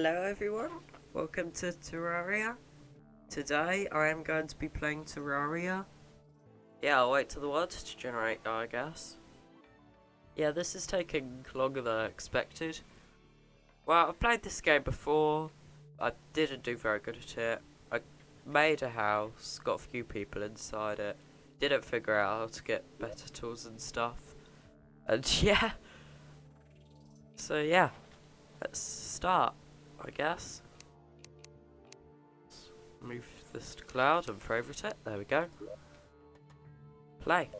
Hello everyone, welcome to Terraria. Today I am going to be playing Terraria. Yeah, I'll wait till the world to generate I guess. Yeah, this is taking longer than I expected. Well, I've played this game before. I didn't do very good at it. I made a house, got a few people inside it. Didn't figure out how to get better tools and stuff. And yeah. So yeah, let's start. I guess. Let's move this to cloud and favorite it. There we go. Play.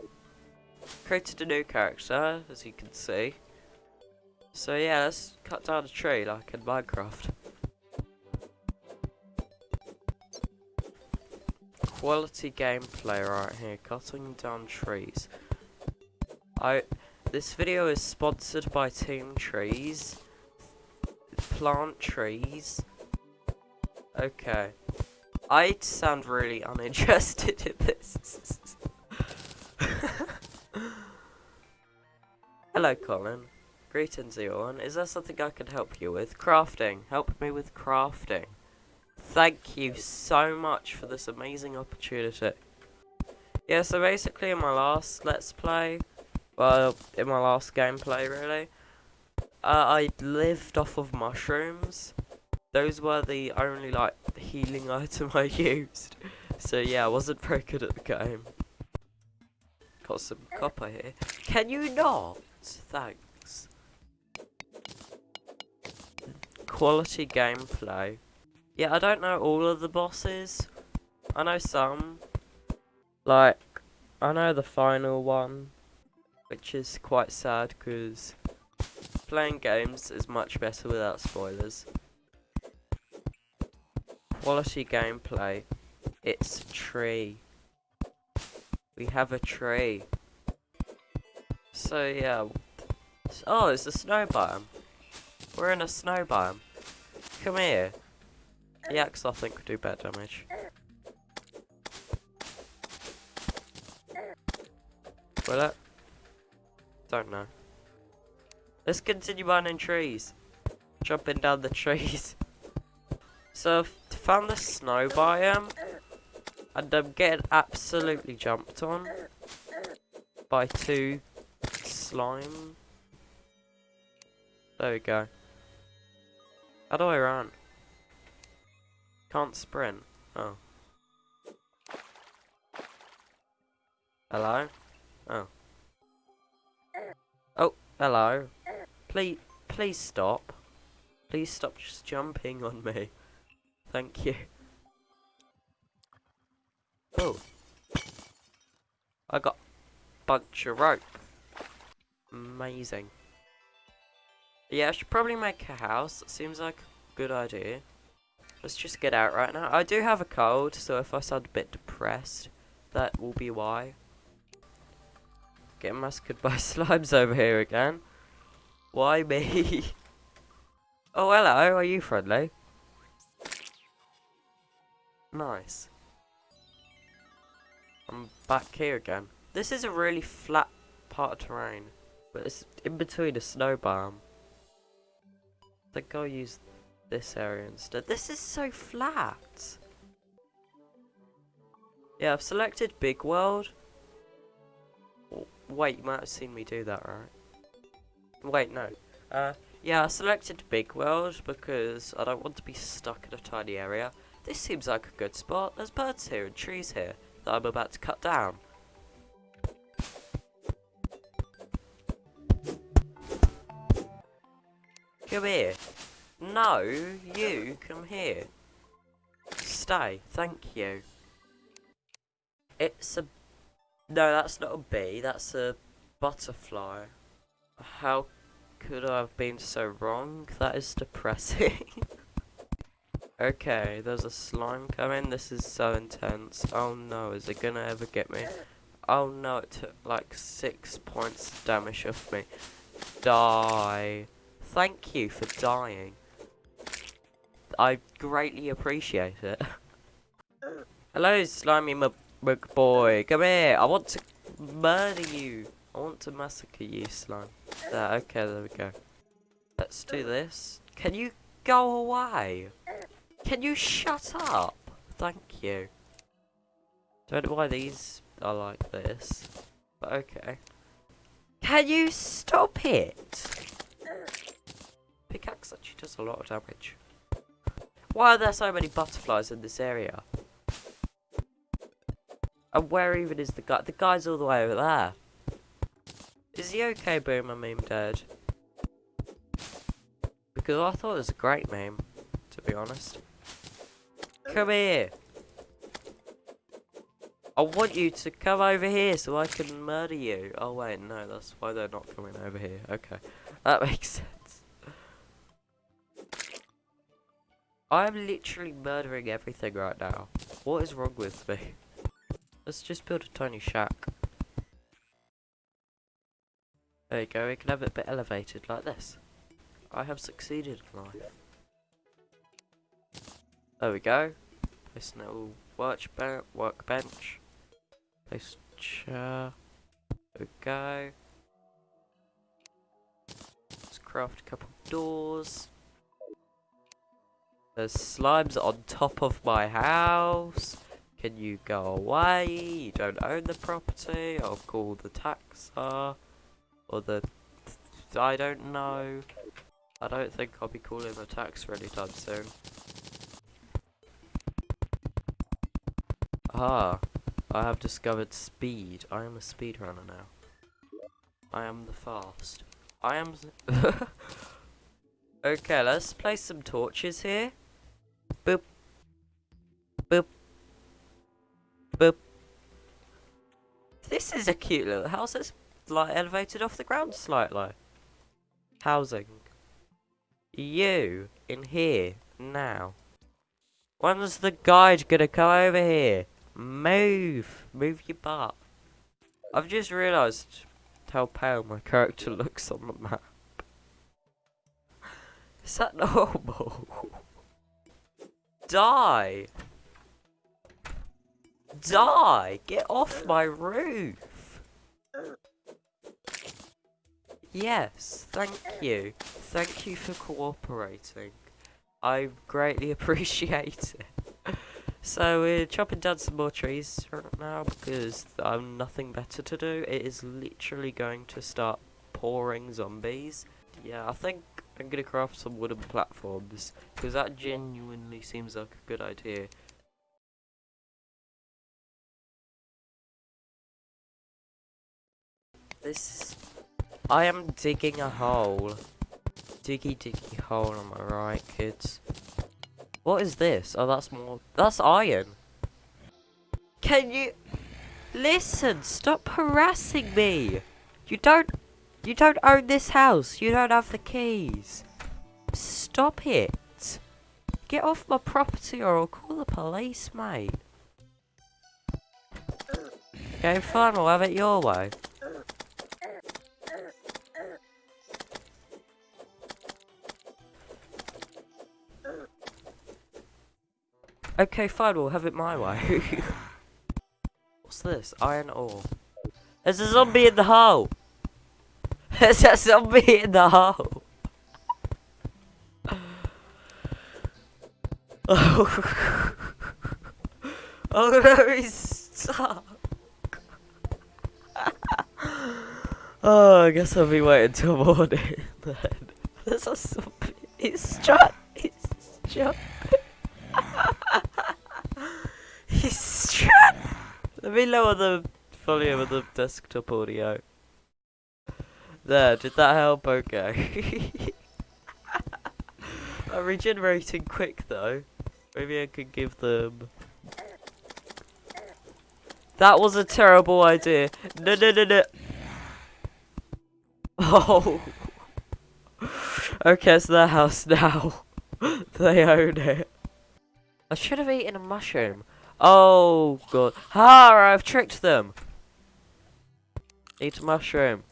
Created a new character, as you can see. So yeah, let's cut down a tree like in Minecraft. Quality gameplay right here, cutting down trees. I this video is sponsored by Team Trees plant trees. Okay. I sound really uninterested in this. Hello, Colin. Greetings, everyone. Is there something I can help you with? Crafting. Help me with crafting. Thank you so much for this amazing opportunity. Yeah, so basically in my last Let's Play, well, in my last gameplay, really, uh, I lived off of mushrooms. Those were the only, like, healing item I used. So, yeah, I wasn't very good at the game. Got some copper here. Can you not? Thanks. Quality gameplay. Yeah, I don't know all of the bosses. I know some. Like, I know the final one. Which is quite sad because Playing games is much better without spoilers. Quality gameplay. It's a tree. We have a tree. So yeah. Oh, it's a snow biome. We're in a snow biome. Come here. The axe I think would do better damage. Will it? Uh, don't know. Let's continue mining trees. Jumping down the trees. So I've found the snow biome. And I'm getting absolutely jumped on. By two slime. There we go. How do I run? Can't sprint. Oh. Hello? Oh. Oh, hello. Please, please stop. Please stop just jumping on me. Thank you. Oh. I got bunch of rope. Amazing. Yeah, I should probably make a house. Seems like a good idea. Let's just get out right now. I do have a cold, so if I sound a bit depressed, that will be why. Getting massacred by slimes over here again. Why me? oh, hello. Are you friendly? Nice. I'm back here again. This is a really flat part of terrain. But it's in between a snow biome. I think I'll use this area instead. This is so flat. Yeah, I've selected Big World. Wait, you might have seen me do that, right? Wait, no. Uh, yeah, I selected Big World because I don't want to be stuck in a tiny area. This seems like a good spot. There's birds here and trees here that I'm about to cut down. Come here. No, you come here. Stay, thank you. It's a... No, that's not a bee, that's a butterfly. How could I have been so wrong? That is depressing. okay, there's a slime coming. This is so intense. Oh no, is it gonna ever get me? Oh no, it took like six points of damage off me. Die. Thank you for dying. I greatly appreciate it. Hello, slimy boy. Come here. I want to murder you. I want to massacre you, slime. Okay, there we go. Let's do this. Can you go away? Can you shut up? Thank you. Don't know why these are like this, but okay. Can you stop it? Pickaxe actually does a lot of damage. Why are there so many butterflies in this area? And where even is the guy? The guy's all the way over there. Is he okay, being Boomer Meme Dead? Because I thought it was a great meme, to be honest. Come here. I want you to come over here so I can murder you. Oh wait, no, that's why they're not coming over here. Okay, that makes sense. I'm literally murdering everything right now. What is wrong with me? Let's just build a tiny shack. There you go, we can have it a bit elevated like this. I have succeeded in life. There we go. A little work workbench. Place chair. There we go. Let's craft a couple doors. There's slimes on top of my house. Can you go away? You don't own the property. I'll call the taxer. Or the... I don't know. I don't think I'll be calling the taxer anytime soon. Ah, I have discovered speed. I am a speedrunner now. I am the fast. I am... okay, let's place some torches here. Boop. Boop. Boop. This is a cute little house that's like elevated off the ground slightly. Housing. You in here now. When's the guide gonna come over here? Move! Move your butt. I've just realised how pale my character looks on the map. Is that normal? Die! Die! Get off my roof! Yes, thank you. Thank you for cooperating. I greatly appreciate it. So we're chopping down some more trees right now because I've nothing better to do. It is literally going to start pouring zombies. Yeah, I think I'm gonna craft some wooden platforms because that genuinely seems like a good idea. This I am digging a hole. Diggy diggy hole, am I right, kids? What is this? Oh, that's more... That's iron. Can you... Listen, stop harassing me. You don't... You don't own this house. You don't have the keys. Stop it. Get off my property or I'll call the police, mate. Okay, fine, we'll have it your way. Okay, fine, we'll have it my way. What's this? Iron ore. There's a zombie in the hole! There's a zombie in the hole! oh, oh no, he's stuck! oh, I guess I'll be waiting till morning then. There's a zombie. He's stuck. He's stuck. Let me lower the volume of the desktop audio. There, did that help? Okay. I'm regenerating quick though. Maybe I could give them... That was a terrible idea. No, no, no, no. Oh. okay, it's their house now. they own it. I should have eaten a mushroom. Oh god. Ha! I've tricked them. Eat a mushroom.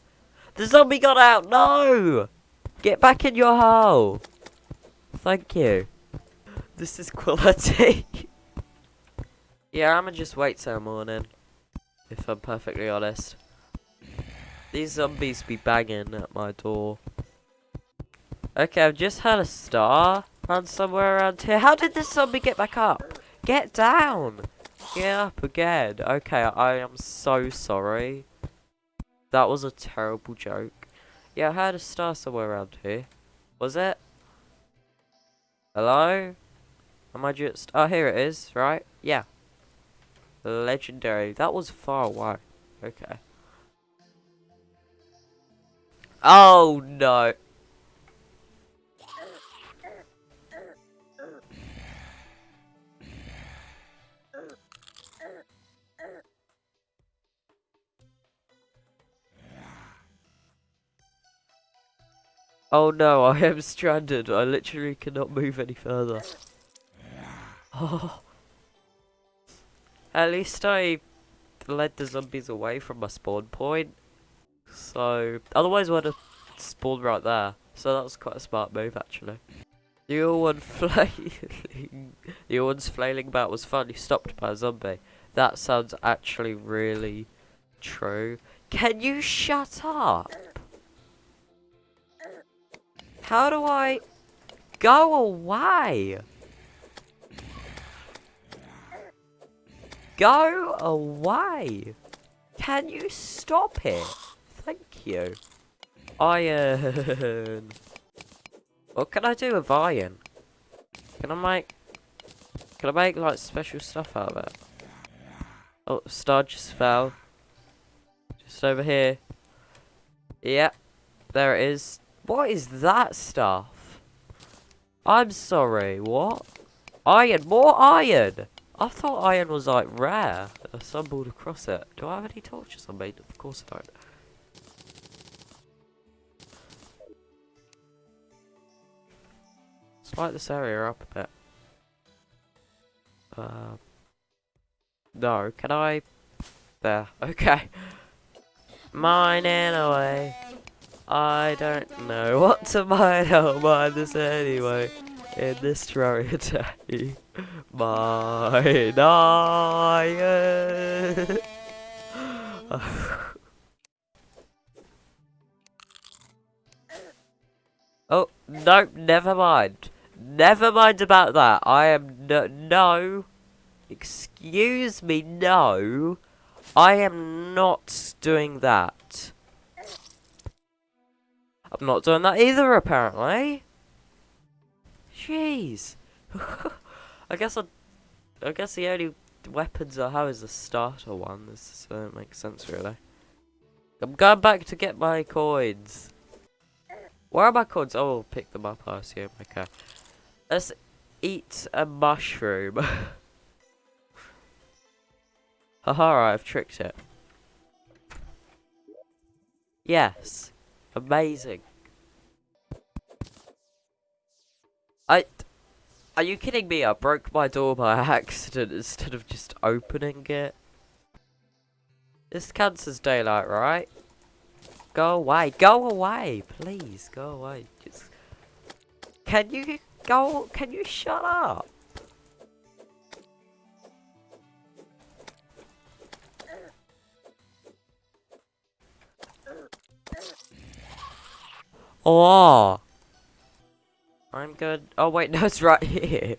The zombie got out! No! Get back in your hole! Thank you. This is quality. yeah, I'ma just wait till morning. If I'm perfectly honest. These zombies be banging at my door. Okay, I've just had a star. And somewhere around here. How did this zombie get back up? Get down! Get up again. Okay, I am so sorry. That was a terrible joke. Yeah, I had a star somewhere around here. Was it? Hello? Am I just... Oh, here it is, right? Yeah. Legendary. That was far away. Okay. Oh, no. Oh no, I am stranded. I literally cannot move any further. Oh. At least I led the zombies away from my spawn point. So, otherwise I would have spawned right there. So that was quite a smart move actually. The other one flailing, the other one's flailing about was finally stopped by a zombie. That sounds actually really true. Can you shut up? How do I go away? Go away. Can you stop it? Thank you. Iron. What can I do with iron? Can I make... Can I make, like, special stuff out of it? Oh, star just fell. Just over here. Yep. There it is. What is that stuff? I'm sorry, what? Iron, more iron! I thought iron was like rare. I stumbled across it. Do I have any torches on me? Of course I don't. Let's light this area up a bit. Uh, no, can I? There, okay. Mining away. I don't know what to mine. I'll this anyway. In this Terraria day. Mine iron. oh, no, never mind. Never mind about that. I am no. Excuse me, no. I am not doing that. I'm not doing that either, apparently. Jeez. I guess I, I guess the only weapons I have is the starter one. This doesn't make sense, really. I'm going back to get my coins. Where are my coins? Oh, I'll pick them up, I assume. Okay. Let's eat a mushroom. Haha, I've tricked it. Yes. Amazing. I... Are you kidding me? I broke my door by accident instead of just opening it. This as daylight, right? Go away. Go away. Please, go away. Just... Can you go... Can you shut up? Oh. I'm good. Oh wait, no, it's right here.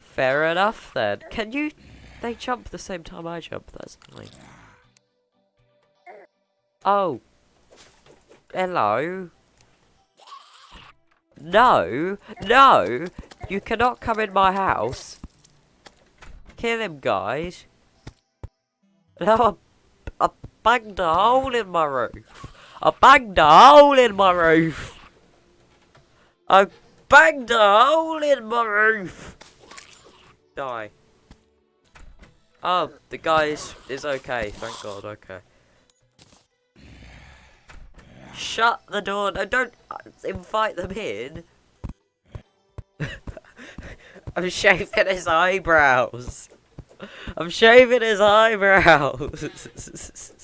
Fair enough then. Can you... They jump the same time I jump. That's annoying. Oh. Hello. No. No. You cannot come in my house. Kill him, guys. No, I, I banged a hole in my roof. I banged a hole in my roof. I banged a hole in my roof. Die. Oh, the guy is, is okay. Thank God. Okay. Shut the door. No, don't uh, invite them in. I'm shaving his eyebrows. I'm shaving his eyebrows.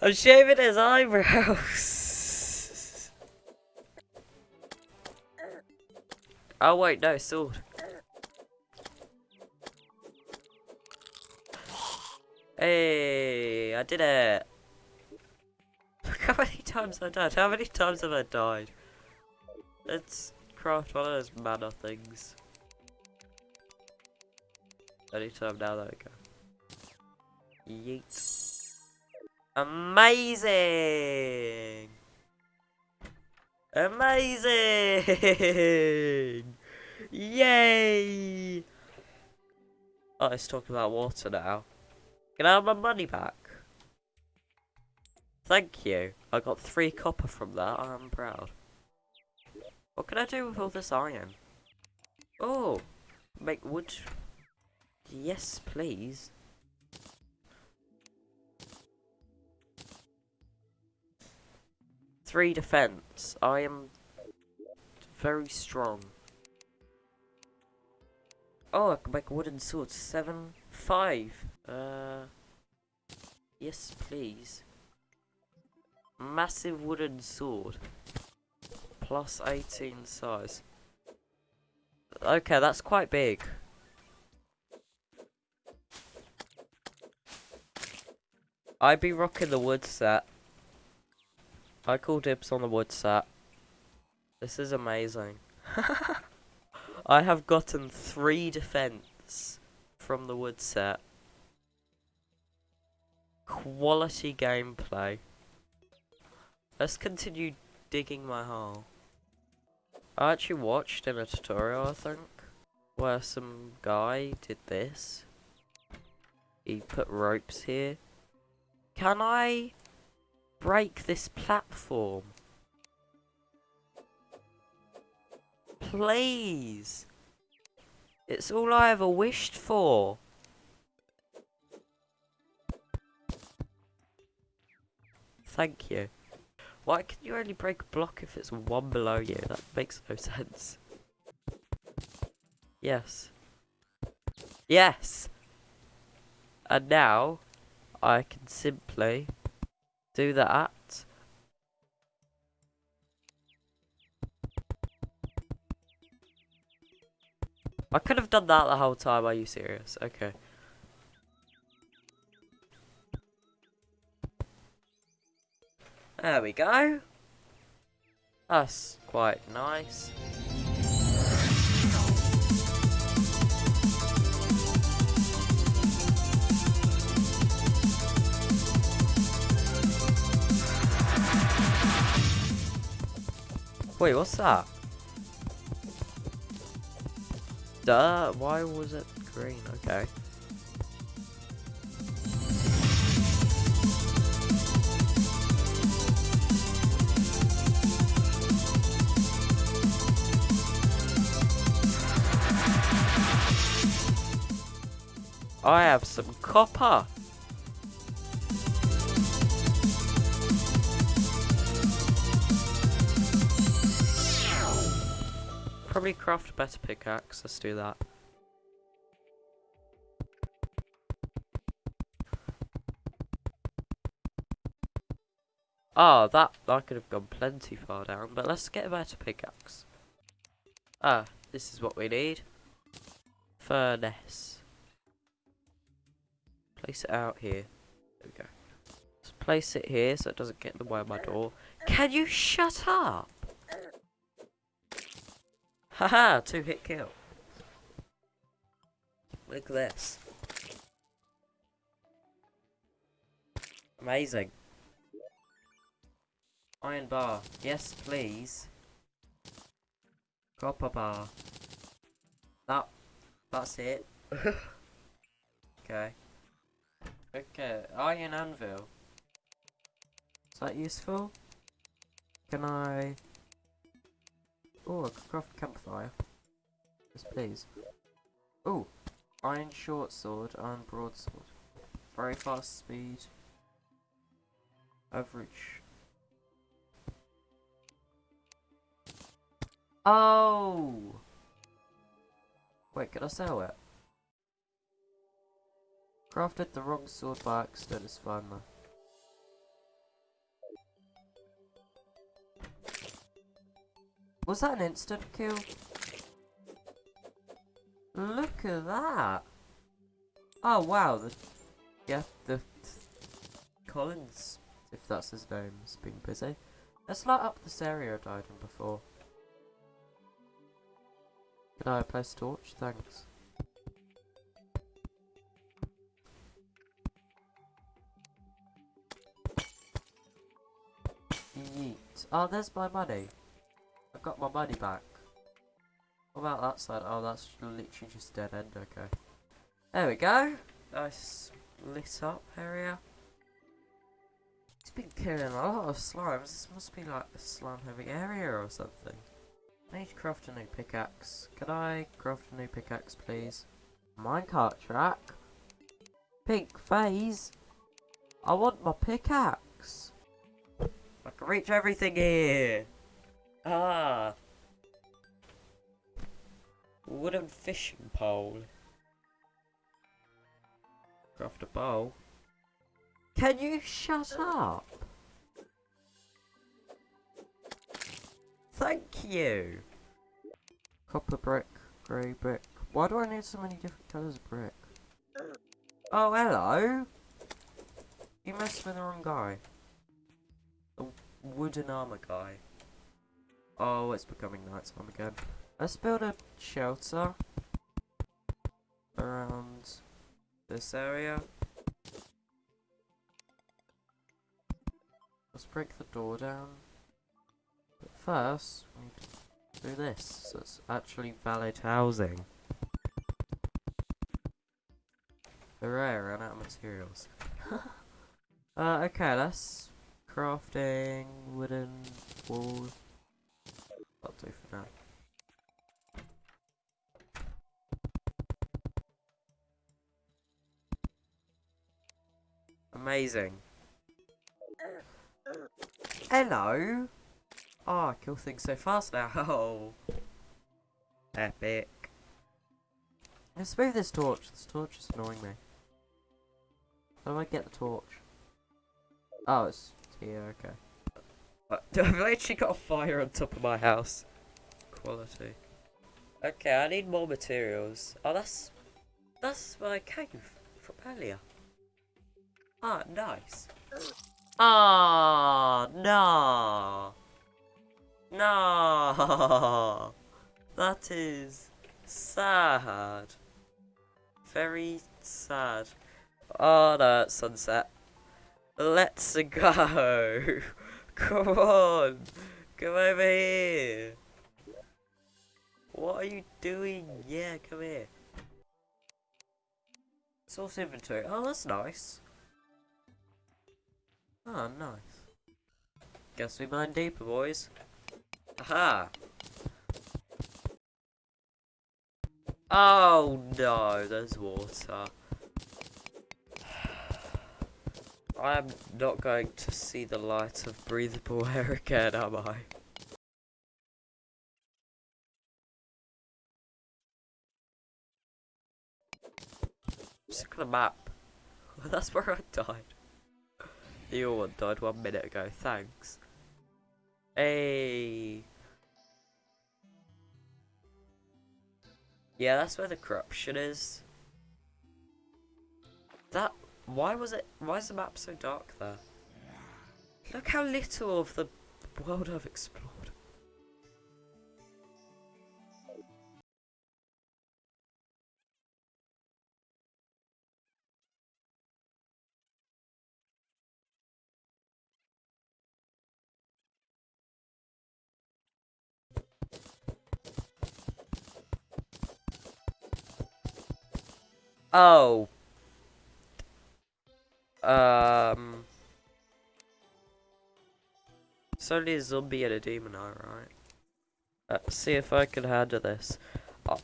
I'm shaving his eyebrows. oh wait, no, sword. Hey, I did it. Look how many times I died. How many times have I died? Let's craft one of those mana things. Anytime now, there we go. Yeet. Amazing! Amazing! Yay! Oh, let's talk about water now. Can I have my money back? Thank you. I got three copper from that. I'm proud. What can I do with all this iron? Oh, make wood. Yes, please. Three defense. I am very strong. Oh, I can make wooden sword. Seven, five. Uh, yes, please. Massive wooden sword. Plus 18 size. Okay, that's quite big. I'd be rocking the wood set. I call dibs on the wood set. This is amazing. I have gotten three defense from the wood set. Quality gameplay. Let's continue digging my hole. I actually watched in a tutorial, I think, where some guy did this. He put ropes here. Can I break this platform? Please! It's all I ever wished for. Thank you. Why can you only break a block if it's one below you? That makes no sense. Yes. Yes! And now, I can simply do that. I could have done that the whole time, are you serious? Okay. There we go. That's quite nice. Wait, what's that? Duh, why was it green? Okay. I have some copper. Probably craft a better pickaxe. Let's do that. Oh, that, that could have gone plenty far down, but let's get a better pickaxe. Ah, this is what we need. Furnace. Place it out here. There we go. Let's place it here so it doesn't get in the way of my door. Can you shut up? Haha, two hit kill. Look at this. Amazing. Iron bar. Yes, please. Copper bar. That, that's it. okay. Okay, iron anvil. Is that useful? Can I... Oh, I can craft campfire. Yes, please. Oh, iron short sword, iron broadsword. Very fast speed. Average. Oh! Wait, can I sell it? Crafted the wrong sword by accident, fine though. Was that an instant kill? Look at that! Oh wow, the yeah, the Collins, if that's his name, has been busy. Let's light up this area I died in before. Could I place torch? Thanks. Yeet. Oh, there's my money. Got my money back. What about that side? Oh, that's literally just dead end, okay. There we go. Nice lit up area. It's been killing a lot of slimes. This must be like a slime heavy area or something. I need to craft a new pickaxe. Can I craft a new pickaxe, please? Minecart track? Pink phase? I want my pickaxe. I can reach everything here. Ah. Wooden fishing pole. Craft a bowl. Can you shut up? Thank you. Copper brick, grey brick. Why do I need so many different colours of brick? Oh, hello. You messed with the wrong guy. The wooden armor guy. Oh, it's becoming nighttime again. Let's build a shelter around this area. Let's break the door down. But first, we need to do this, so it's actually valid housing. Hooray, I ran out of materials. uh, okay, let's crafting wooden wall. That'll do for now. Amazing. Hello. Oh, I kill things so fast now. Oh. Epic. Let's move this torch. This torch is annoying me. How do I get the torch? Oh, it's here, okay. I've literally got a fire on top of my house. Quality. Okay, I need more materials. Oh, that's... That's my cave from earlier. Ah, nice. Ah, no. No. That is sad. Very sad. Oh no, sunset. Let's go. Come on. Come over here. What are you doing? Yeah, come here. Source inventory. Oh, that's nice. Oh, nice. Guess we mine deeper, boys. Aha! Oh no, there's water. I am not going to see the light of breathable air again, am I? Look at the map. That's where I died. The other one died one minute ago, thanks. Hey. Yeah, that's where the corruption is. That why was it why is the map so dark there? Look how little of the world I've explored. Oh. Um. It's only a zombie and a demon, alright. Let's see if I can handle this. Oh.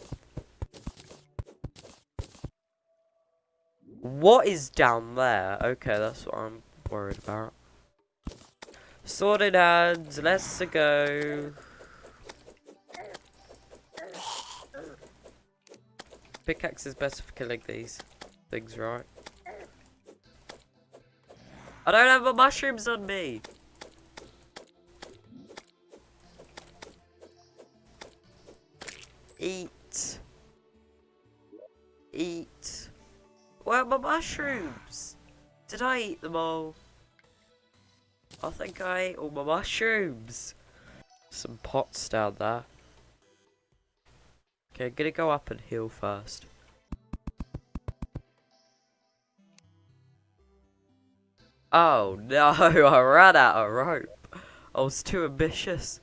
What is down there? Okay, that's what I'm worried about. In hands, let's go. Pickaxe is better for killing these things, right? I don't have my mushrooms on me. Eat. Eat. Where are my mushrooms? Did I eat them all? I think I ate all my mushrooms. Some pots down there. Okay, I'm gonna go up and heal first. Oh no, I ran out of rope. I was too ambitious.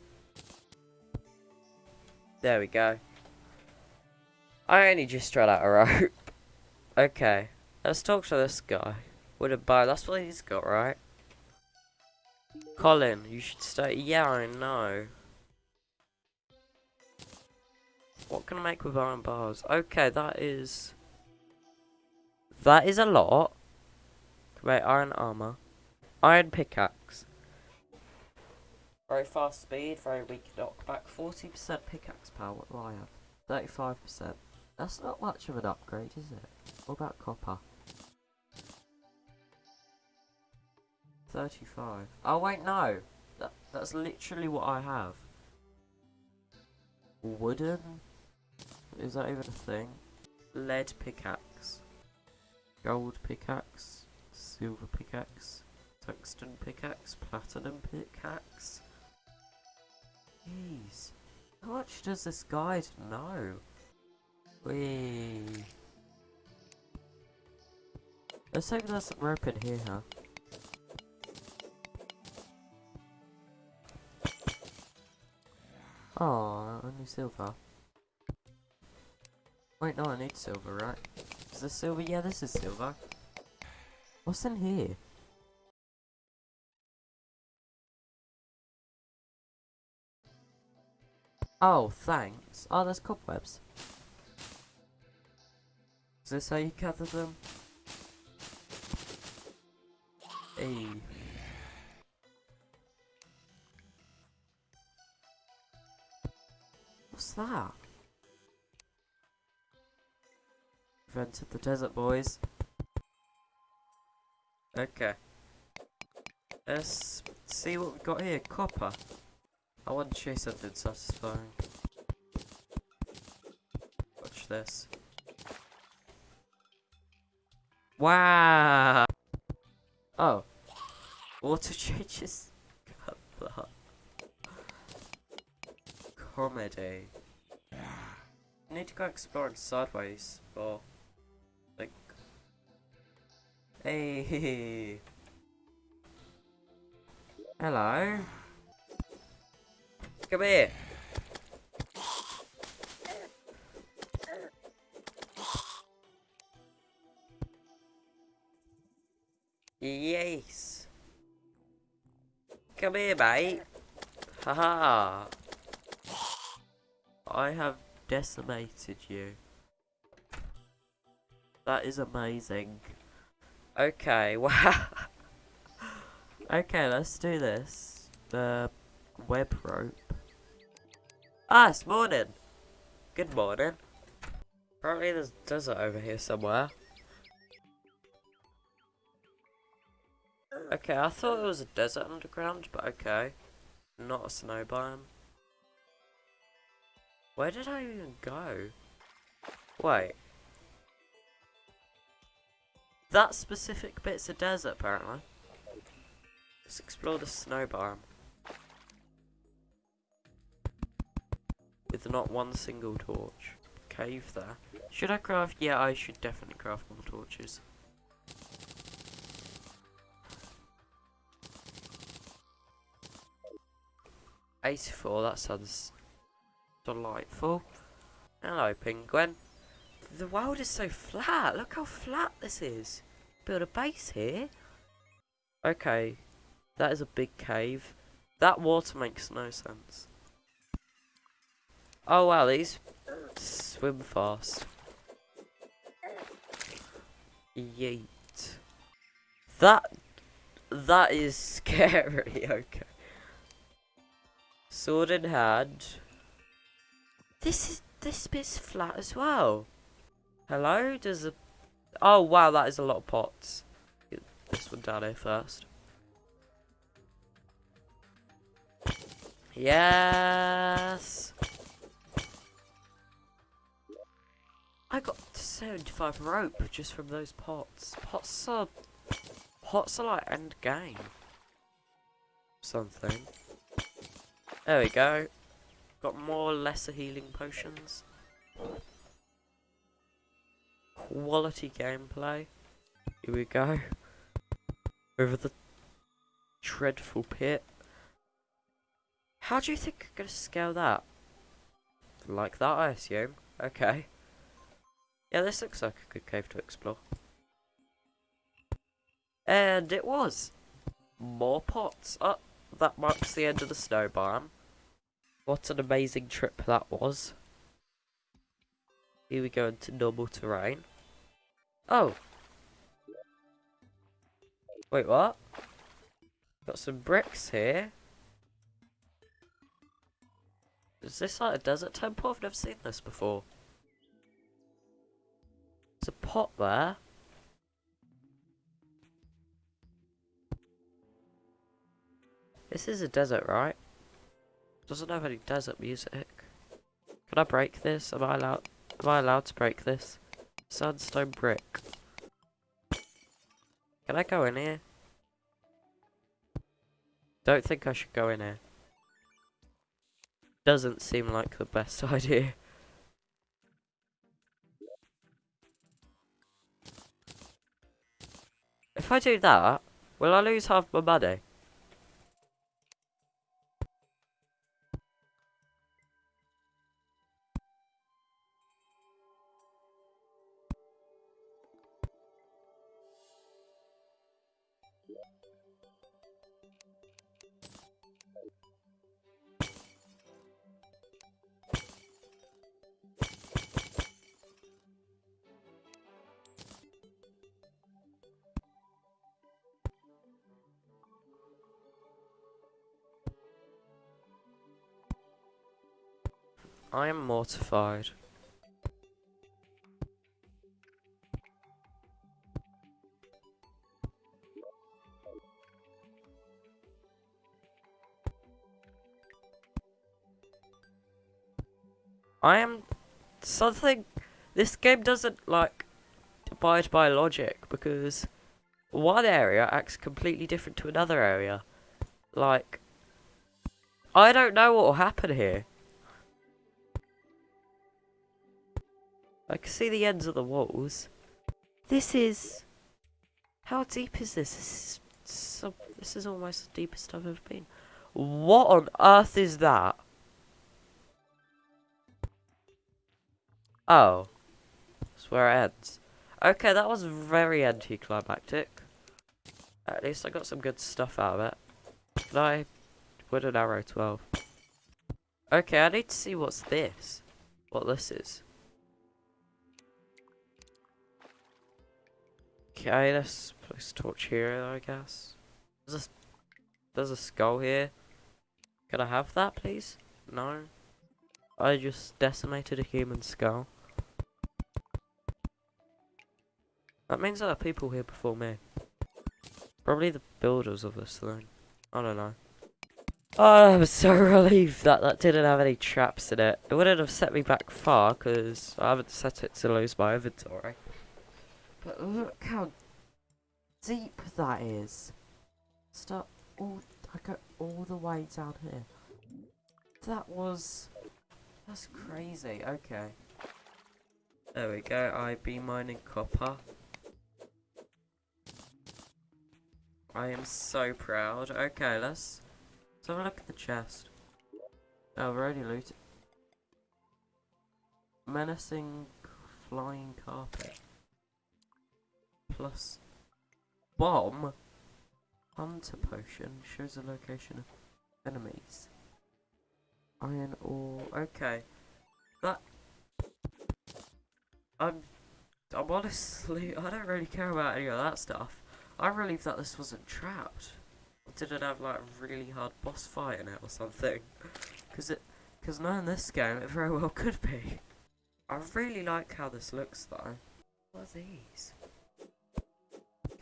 There we go. I only just ran out of rope. Okay, let's talk to this guy. With a bow, that's what he's got, right? Colin, you should stay. Yeah, I know. What can I make with iron bars? Okay, that is... That is a lot. Right, iron armor. Iron pickaxe. Very fast speed, very weak knockback. 40% pickaxe power, what do I have? 35%. That's not much of an upgrade, is it? What about copper? 35. Oh wait, no! That, that's literally what I have. Wooden? Is that even a thing? Lead pickaxe. Gold pickaxe. Silver pickaxe. Tungsten pickaxe. Platinum pickaxe. Jeez. How much does this guide know? Wee. Let's hope there's some rope in here, huh? Oh, only silver. Wait, no, I need silver, right? Is this silver? Yeah, this is silver. What's in here? Oh, thanks. Oh, there's cobwebs. Is this how you gather them? Hey. What's that? We've entered the desert, boys. Okay. Let's see what we've got here. Copper. I want to chase something satisfying. Watch this. Wow! Oh. Water changes colour. Comedy. Need to go exploring sideways or Hey Hello Come here Yes. Come here, mate. Haha. I have decimated you. That is amazing. Okay, wow. okay, let's do this. The web rope. Ah, it's morning. Good morning. Apparently there's desert over here somewhere. Okay, I thought it was a desert underground, but okay. Not a snow biome. Where did I even go? Wait. That specific bit's a desert, apparently. Let's explore the snow biome. With not one single torch. Cave there. Should I craft? Yeah, I should definitely craft more torches. 84, that sounds delightful. Hello, penguin. The world is so flat. Look how flat this is. Build a base here. Okay, that is a big cave. That water makes no sense. Oh wow, these swim fast. Yeet. That that is scary, okay. Sword in hand. This is this bit's flat as well. Hello? Does a Oh wow, that is a lot of pots. Get this one down here first. Yes. I got 75 rope just from those pots. Pots are pots are like end game. Something. There we go. Got more lesser healing potions. Quality gameplay. Here we go. Over the dreadful pit. How do you think I'm gonna scale that? Like that, I assume. Okay. Yeah, this looks like a good cave to explore. And it was. More pots. Oh, that marks the end of the snow biome. What an amazing trip that was. Here we go into normal terrain. Oh. Wait, what? Got some bricks here. Is this like a desert temple? I've never seen this before. There's a pot there. This is a desert, right? Doesn't have any desert music. Can I break this? Am I allowed? Am I allowed to break this? Sandstone brick. Can I go in here? Don't think I should go in here. Doesn't seem like the best idea. If I do that, will I lose half my money? I am. I am something this game doesn't like abide by logic because one area acts completely different to another area. Like I don't know what will happen here. I can see the ends of the walls. This is... How deep is this? This is, so, this is almost the deepest I've ever been. What on earth is that? Oh. That's where it ends. Okay, that was very anticlimactic. At least I got some good stuff out of it. Can I... Wooden arrow 12. Okay, I need to see what's this. What this is. Okay, let's place torch here, I guess. There's a, there's a skull here. Can I have that, please? No. I just decimated a human skull. That means there are people here before me. Probably the builders of this thing. I don't know. Oh, I'm so relieved that that didn't have any traps in it. It wouldn't have set me back far, because I haven't set it to lose my inventory. But look how deep that is. Start all I go all the way down here. That was that's crazy. Okay. There we go. I be mining copper. I am so proud. Okay, let's, let's have a look at the chest. Oh, we're already looted. Menacing flying carpet plus bomb hunter potion shows the location of enemies. Iron ore. Okay, that I'm. I'm honestly. I don't really care about any of that stuff. I really thought this wasn't trapped. did it have like a really hard boss fight in it or something? Because it. Because knowing this game, it very well could be. I really like how this looks though. What are these?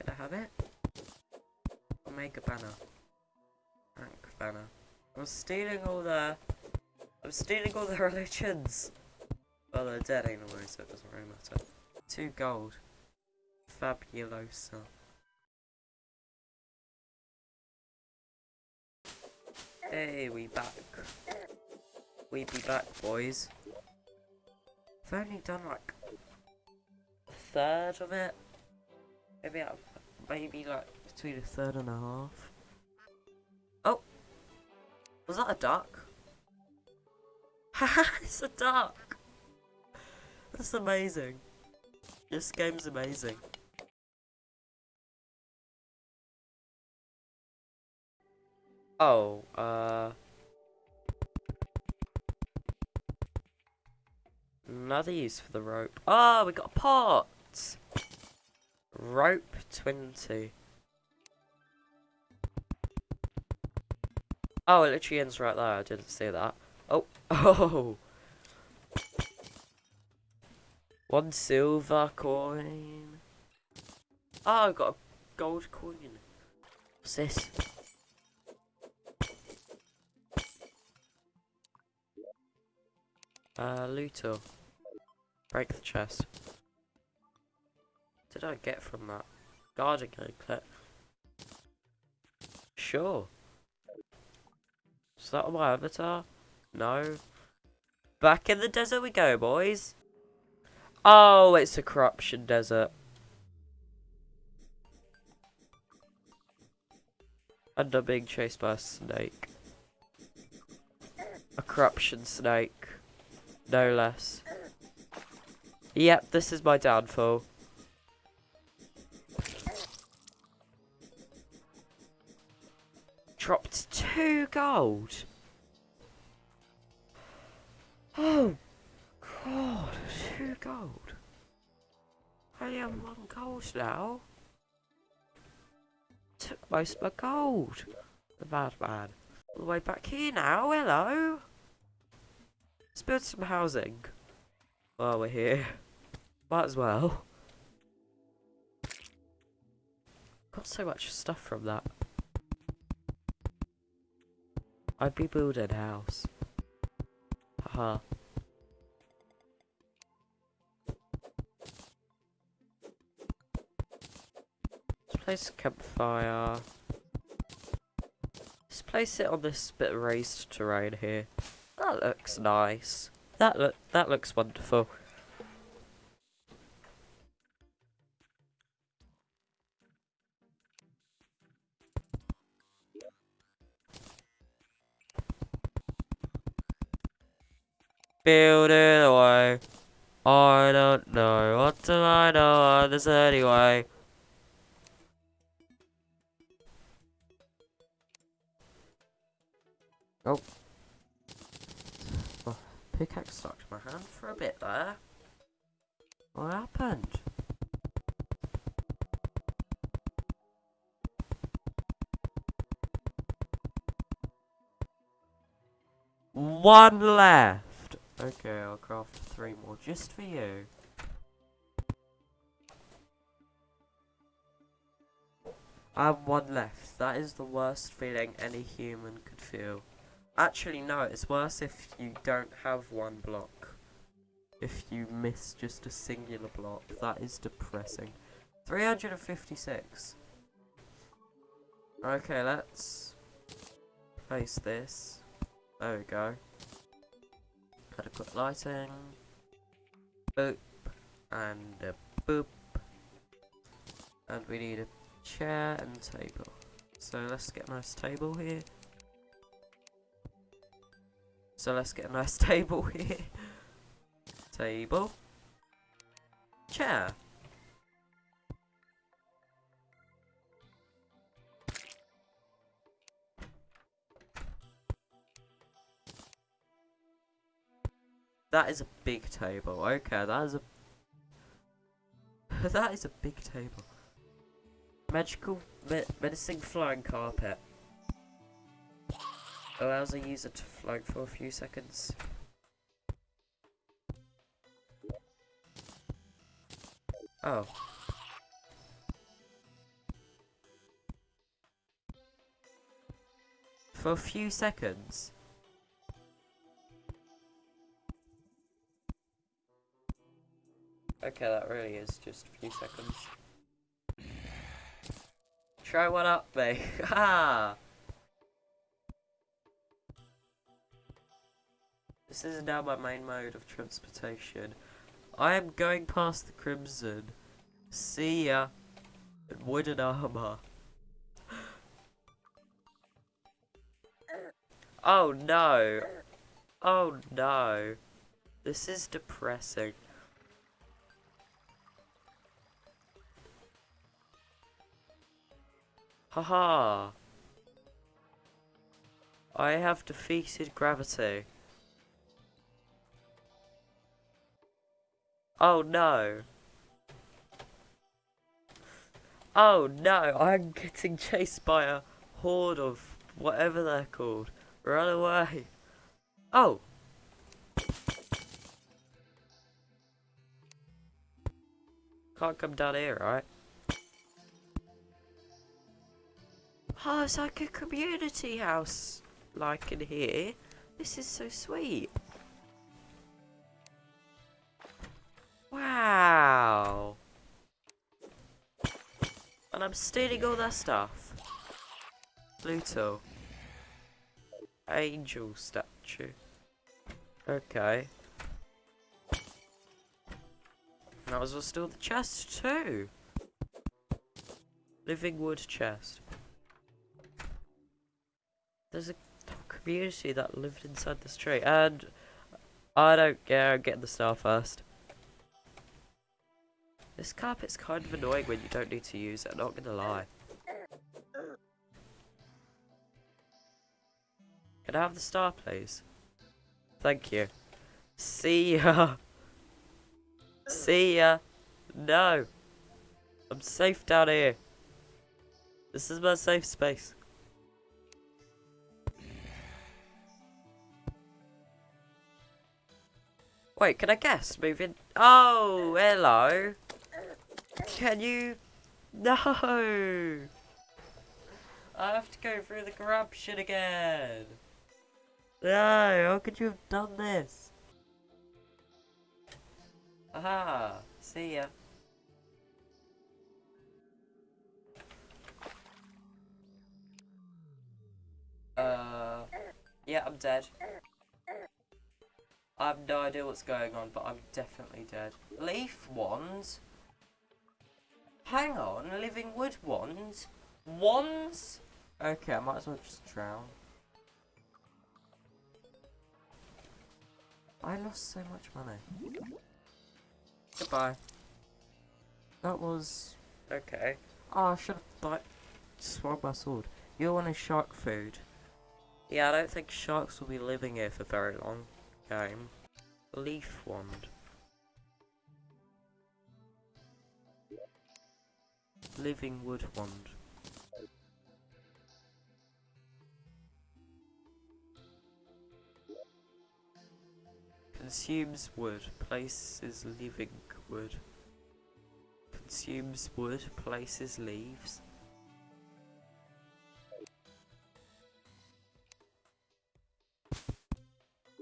I have it? Make a banner. Ankh banner. I'm stealing all the... I'm stealing all the religions! Well, they're dead anyway, so it doesn't really matter. Two gold. Fabulosa. Hey, we back. We be back, boys. I've only done like a third of it. Maybe out, maybe like between a third and a half. Oh, was that a duck? Haha, it's a duck. That's amazing. This game's amazing. Oh, uh... Another use for the rope. Oh, we got a pot! Rope 20. Oh, it literally ends right there. I didn't see that. Oh, oh! One silver coin. Oh, I got a gold coin. What's this? Uh, Luto. Break the chest. Did I get from that? Guarding clip. Sure. Is that my avatar? No. Back in the desert we go, boys. Oh, it's a corruption desert. And I'm being chased by a snake. A corruption snake. No less. Yep, this is my downfall. Dropped two gold. Oh, God, two gold. Only have one gold now. Took most of my gold. The bad man. All the way back here now, hello. Let's build some housing. While we're here. Might as well. Got so much stuff from that. I'd be building a house. Haha. Let's place a campfire. Let's place it on this bit of raised terrain here. That looks nice. That look that looks wonderful. Build it away. I don't know. What do I know of this anyway? Oh. oh. Pickaxe stuck to my hand for a bit there. What happened? One left. Okay, I'll craft three more just for you. I have one left. That is the worst feeling any human could feel. Actually, no, it's worse if you don't have one block. If you miss just a singular block, that is depressing. 356. Okay, let's place this. There we go. Adequate lighting. Boop. And a boop. And we need a chair and table. So let's get a nice table here. So let's get a nice table here. table. Chair. That is a big table. Okay, that is a... that is a big table. Magical me flying carpet. Allows a user to float for a few seconds. Oh. For a few seconds. Okay, that really is just a few seconds. Try one up, mate. Ha! This is now my main mode of transportation. I am going past the Crimson. See ya. In wooden armor. Oh no. Oh no. This is depressing. Haha. I have defeated gravity. Oh no. Oh no, I'm getting chased by a horde of whatever they're called. Run away. Oh. Can't come down here, right? Oh, it's like a community house, like in here. This is so sweet. Wow. And I'm stealing all that stuff. Pluto. Angel statue. Okay. Might as well steal the chest too. Living wood chest. There's a community that lived inside this tree, and I don't care. I'm getting the star first. This carpet's kind of annoying when you don't need to use it. Not gonna lie. Can I have the star, please? Thank you. See ya. See ya. No. I'm safe down here. This is my safe space. Wait, can I guess? Moving. Oh, hello. Can you? No. I have to go through the corruption again. No, how could you have done this? Aha, see ya. Uh, yeah, I'm dead. I have no idea what's going on, but I'm definitely dead. Leaf wands? Hang on, living wood wands? Wands? Okay, I might as well just drown. I lost so much money. Goodbye. That was... okay. Oh, I should have, like, swallowed my sword. You want a shark food? Yeah, I don't think sharks will be living here for very long game. Leaf wand. Living wood wand. Consumes wood, places living wood. Consumes wood, places leaves.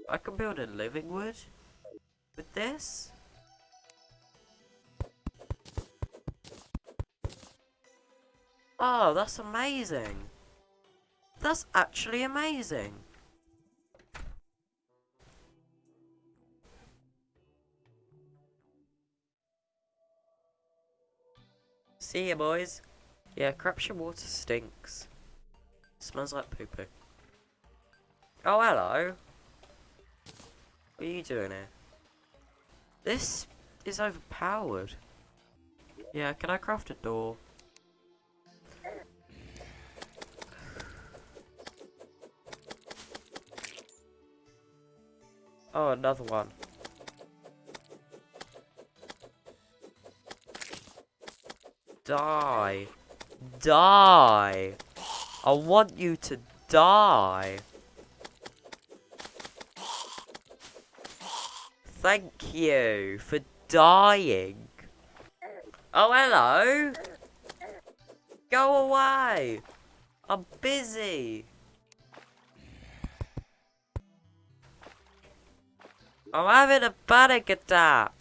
I can build a living wood with this. Oh, that's amazing. That's actually amazing. See ya, boys. Yeah, corruption water stinks. Smells like poo poo. Oh, hello. What are you doing here? This is overpowered. Yeah, can I craft a door? Oh, another one. Die. Die. I want you to die. Thank you for dying. Oh, hello. Go away. I'm busy. I'm having a panic attack.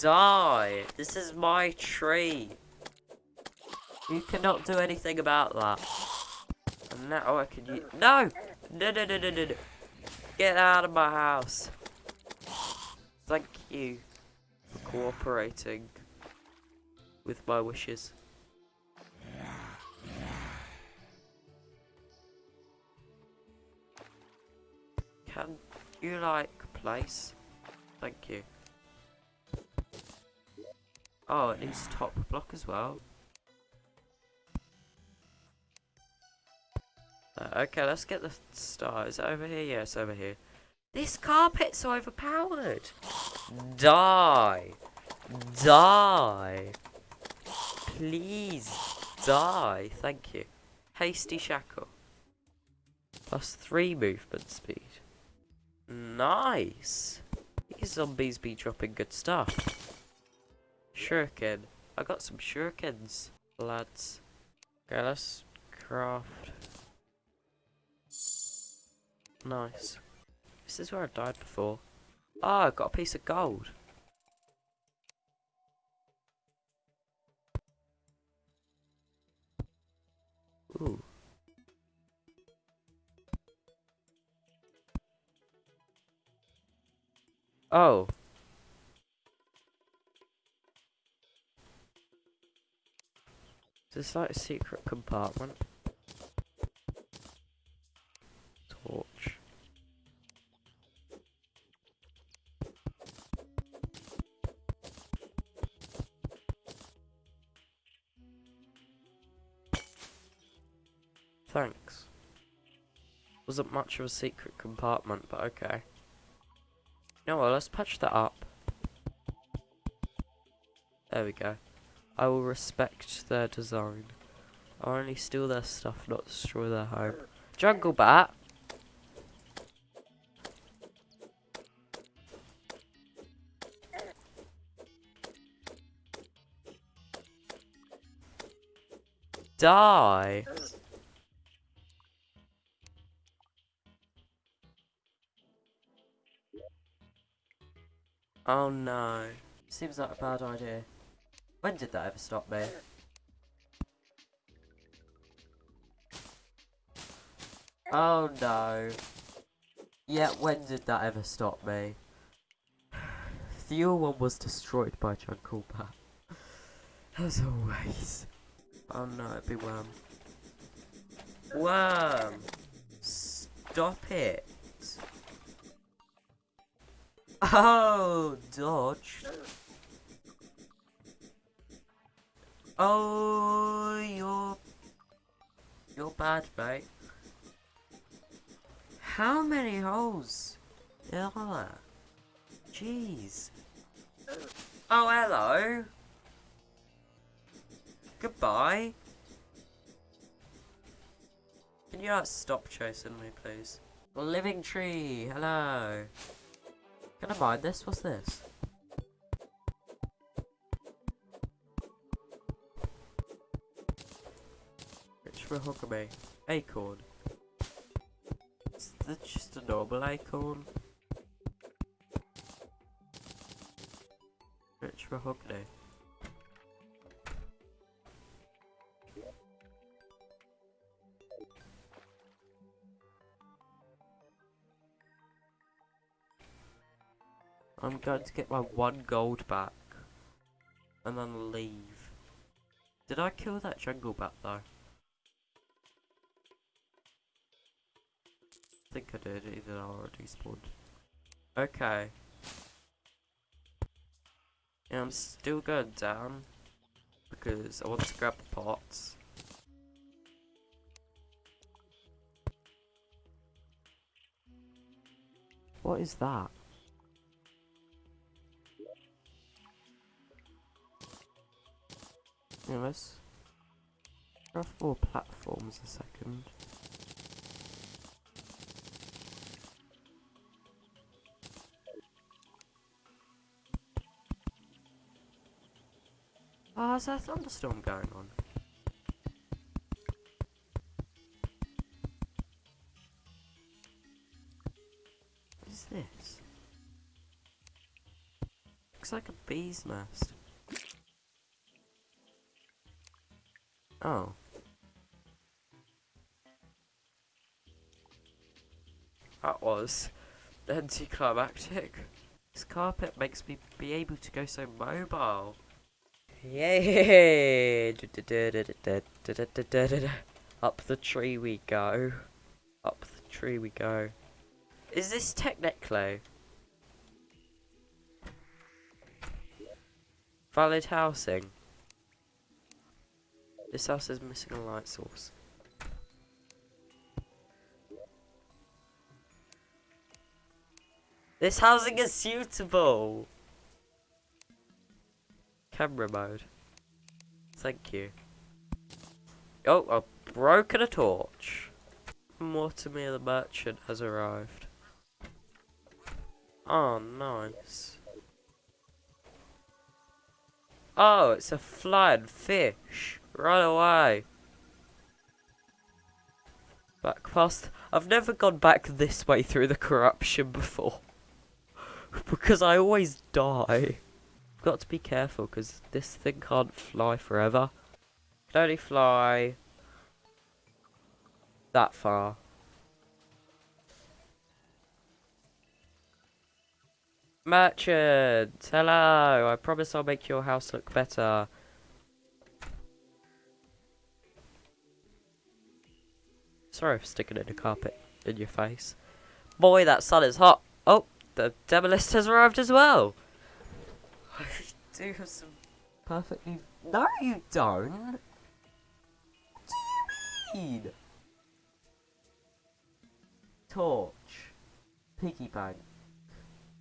Die. This is my tree. You cannot do anything about that. And now I can use- No! No, no, no, no, no, no. Get out of my house. Thank you. For cooperating with my wishes. Can you like place? Thank you. Oh, it needs top block as well. Uh, okay, let's get the star. Is it over here? Yes, over here. This carpet's overpowered. Die. Die. Please die. Thank you. Hasty shackle. Plus three movement speed. Nice. These zombies be dropping good stuff. Shuriken. I got some shurikens, lads. Okay, let's craft. Nice. This is where I died before. Ah, oh, I got a piece of gold. Ooh. Oh. Is this like a secret compartment? Wasn't much of a secret compartment, but okay. No, well, let's patch that up. There we go. I will respect their design. I'll only steal their stuff, not destroy their home. Jungle Bat! Die! Oh no. Seems like a bad idea. When did that ever stop me? Oh no. Yeah, when did that ever stop me? The other one was destroyed by Jungle Bat. As always. Oh no, it'd be Worm. Worm! Stop it! Oh, dodge. Oh, you're... You're bad, mate. How many holes are there? Jeez. Oh, hello. Goodbye. Can you not stop chasing me, please? Living tree, hello. Can I mine this? What's this? Rich mahogany. Acorn. Is that just a normal acorn? Rich mahogany. I'm going to get my one gold back. And then leave. Did I kill that jungle bat though? I think I did, either I already spawned. Okay. Yeah, I'm still going down. Because I want to grab the pots. What is that? Yeah, let's craft more platforms a second. Oh, is there a thunderstorm going on? What is this? Looks like a bee's nest. Oh. That was anticlimactic. This carpet makes me be able to go so mobile. Yay! Up the tree we go. Up the tree we go. Is this technically valid housing? This house is missing a light source. This housing is suitable. Camera mode. Thank you. Oh, I've broken a torch. Mortimer the merchant has arrived. Oh, nice. Oh, it's a flying fish. Right away. Back past. I've never gone back this way through the corruption before. because I always die. Got to be careful because this thing can't fly forever. Can only fly that far. Merchant, hello. I promise I'll make your house look better. Sorry for sticking in the carpet in your face. Boy, that sun is hot. Oh, the Demolitionist has arrived as well. I do have some perfectly... No, you don't. What do you mean? Torch. Piggy bank.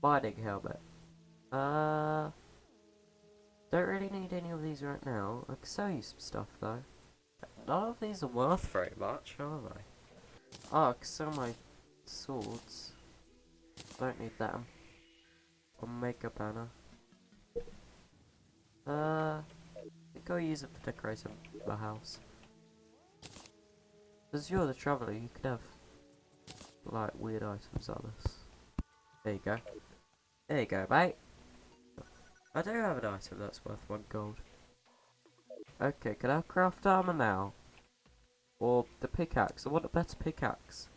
Mining helmet. Uh... Don't really need any of these right now. I can sell you some stuff though. None of these are worth very much, are they? Oh, I can sell my swords. Don't need them. I'll make a banner. Uh, I'll use it for decorating the house. Because you're the traveller, you could have like weird items like this. There you go. There you go, mate. I do have an item that's worth one gold. Okay, can I craft armor now? Or the pickaxe? I want a better pickaxe.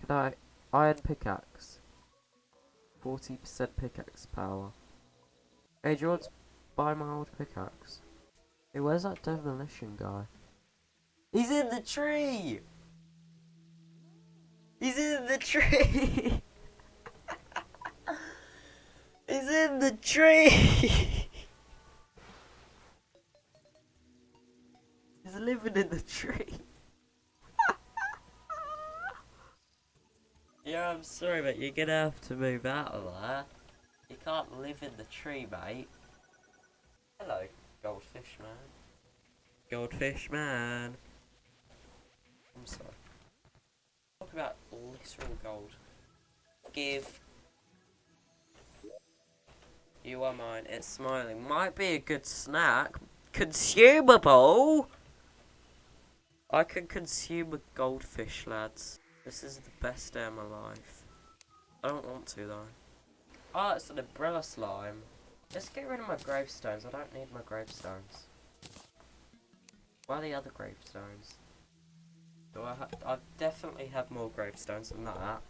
Can I... Iron pickaxe. 40% pickaxe power. Hey, do you want to buy my old pickaxe? Hey, where's that demolition guy? He's in the tree! He's in the tree! He's in the tree! He's living in the tree. yeah, I'm sorry, but you're gonna have to move out of there. You can't live in the tree, mate. Hello, goldfish man. Goldfish man. I'm sorry. Talk about literal gold. Give you are mine. It's smiling. Might be a good snack. Consumable! I can consume a goldfish, lads. This is the best day of my life. I don't want to, though. Oh, it's an umbrella slime. Let's get rid of my gravestones. I don't need my gravestones. Why are the other gravestones? Do I, I definitely have more gravestones than that.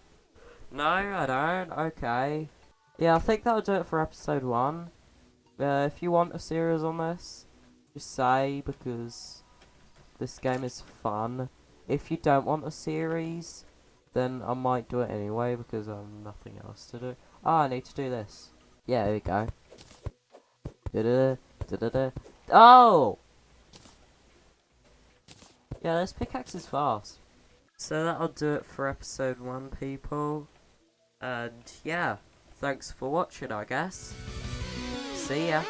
No, I don't. Okay. Yeah, I think that'll do it for episode one. Uh, if you want a series on this, just say because this game is fun. If you don't want a series, then I might do it anyway because I have nothing else to do. Ah, I need to do this. Yeah, there we go. Da -da -da, da -da Oh! Yeah, this pickaxe is fast. So that'll do it for episode one, people. And yeah. Thanks for watching, I guess. See ya.